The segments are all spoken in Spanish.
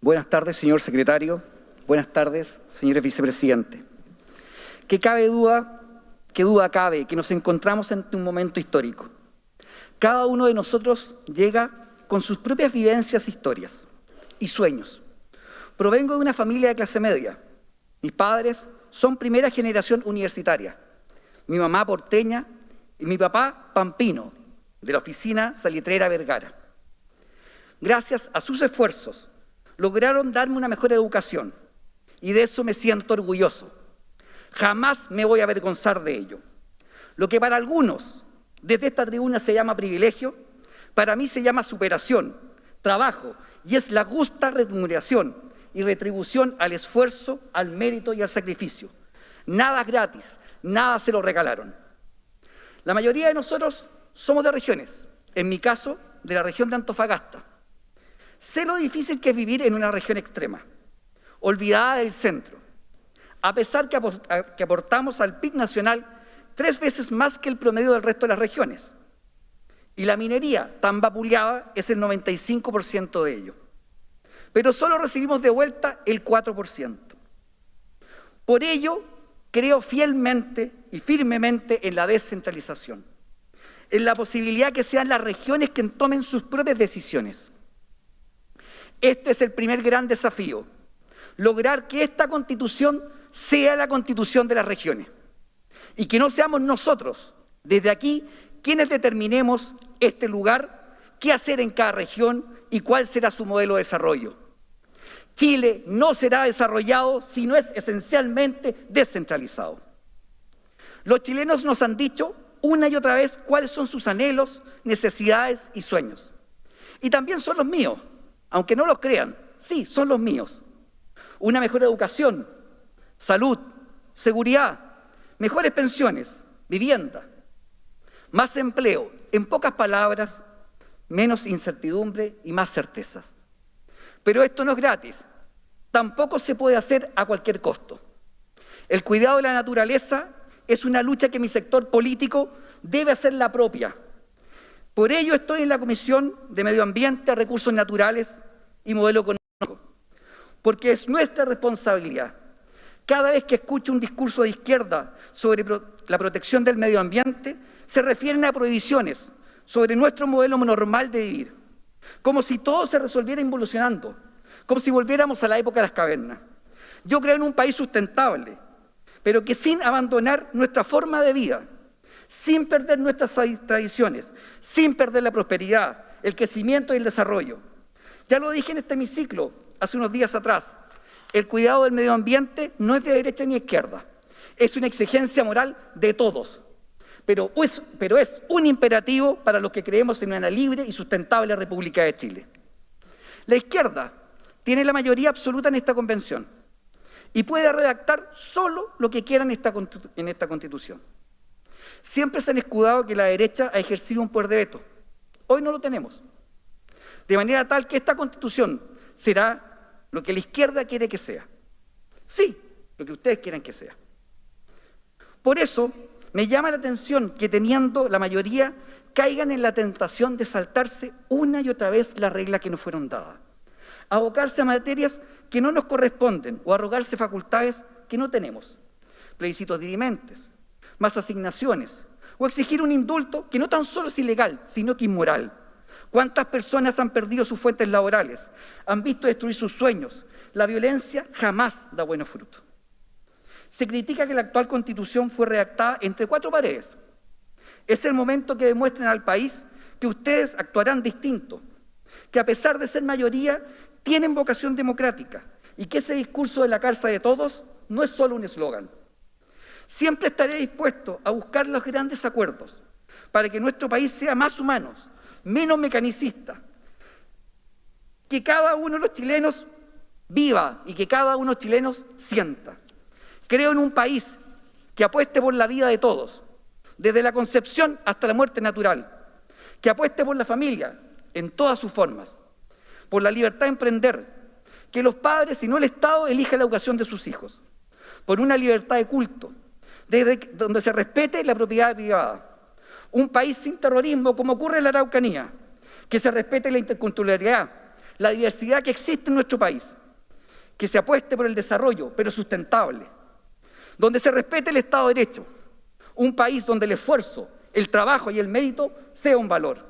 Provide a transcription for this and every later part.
Buenas tardes, señor secretario. Buenas tardes, señores vicepresidentes. ¿Qué cabe duda, qué duda cabe que nos encontramos ante un momento histórico? Cada uno de nosotros llega con sus propias vivencias, historias y sueños. Provengo de una familia de clase media. Mis padres son primera generación universitaria. Mi mamá porteña y mi papá pampino, de la oficina salitrera Vergara. Gracias a sus esfuerzos, lograron darme una mejor educación y de eso me siento orgulloso. Jamás me voy a avergonzar de ello. Lo que para algunos desde esta tribuna se llama privilegio, para mí se llama superación, trabajo, y es la justa remuneración y retribución al esfuerzo, al mérito y al sacrificio. Nada es gratis, nada se lo regalaron. La mayoría de nosotros somos de regiones, en mi caso, de la región de Antofagasta. Sé lo difícil que es vivir en una región extrema, olvidada del centro. A pesar que aportamos al PIB nacional tres veces más que el promedio del resto de las regiones. Y la minería, tan vapuleada, es el 95% de ello. Pero solo recibimos de vuelta el 4%. Por ello, creo fielmente y firmemente en la descentralización, en la posibilidad que sean las regiones quien tomen sus propias decisiones. Este es el primer gran desafío, lograr que esta constitución sea la constitución de las regiones y que no seamos nosotros, desde aquí, quienes determinemos este lugar, qué hacer en cada región y cuál será su modelo de desarrollo. Chile no será desarrollado si no es esencialmente descentralizado. Los chilenos nos han dicho una y otra vez cuáles son sus anhelos, necesidades y sueños. Y también son los míos aunque no los crean, sí, son los míos. Una mejor educación, salud, seguridad, mejores pensiones, vivienda, más empleo, en pocas palabras, menos incertidumbre y más certezas. Pero esto no es gratis, tampoco se puede hacer a cualquier costo. El cuidado de la naturaleza es una lucha que mi sector político debe hacer la propia, por ello estoy en la Comisión de Medio Ambiente, Recursos Naturales y Modelo Económico, porque es nuestra responsabilidad. Cada vez que escucho un discurso de izquierda sobre la protección del medio ambiente, se refieren a prohibiciones sobre nuestro modelo normal de vivir, como si todo se resolviera involucionando, como si volviéramos a la época de las cavernas. Yo creo en un país sustentable, pero que sin abandonar nuestra forma de vida, sin perder nuestras tradiciones, sin perder la prosperidad, el crecimiento y el desarrollo. Ya lo dije en este hemiciclo hace unos días atrás, el cuidado del medio ambiente no es de derecha ni izquierda, es una exigencia moral de todos, pero es, un imperativo para los que creemos en una libre y sustentable República de Chile. La izquierda tiene la mayoría absoluta en esta convención y puede redactar solo lo que quiera en esta constitución. Siempre se han escudado que la derecha ha ejercido un poder de veto. Hoy no lo tenemos. De manera tal que esta constitución será lo que la izquierda quiere que sea. Sí, lo que ustedes quieren que sea. Por eso me llama la atención que teniendo la mayoría caigan en la tentación de saltarse una y otra vez las reglas que nos fueron dadas, abocarse a materias que no nos corresponden o arrogarse facultades que no tenemos, plebiscitos dirimentes, más asignaciones, o exigir un indulto que no tan solo es ilegal, sino que inmoral. ¿Cuántas personas han perdido sus fuentes laborales? Han visto destruir sus sueños. La violencia jamás da buenos frutos. Se critica que la actual constitución fue redactada entre cuatro paredes. Es el momento que demuestren al país que ustedes actuarán distinto, que a pesar de ser mayoría, tienen vocación democrática y que ese discurso de la cárcel de todos no es solo un eslogan. Siempre estaré dispuesto a buscar los grandes acuerdos para que nuestro país sea más humano, menos mecanicista, que cada uno de los chilenos viva y que cada uno de los chilenos sienta. Creo en un país que apueste por la vida de todos, desde la concepción hasta la muerte natural, que apueste por la familia en todas sus formas, por la libertad de emprender, que los padres y no el Estado elijan la educación de sus hijos, por una libertad de culto, donde se respete la propiedad privada. Un país sin terrorismo, como ocurre en la Araucanía, que se respete la interculturalidad, la diversidad que existe en nuestro país, que se apueste por el desarrollo, pero sustentable, donde se respete el Estado de Derecho, un país donde el esfuerzo, el trabajo y el mérito sea un valor,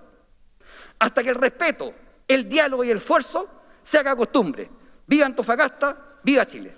hasta que el respeto, el diálogo y el esfuerzo se haga costumbre. Viva Antofagasta, viva Chile.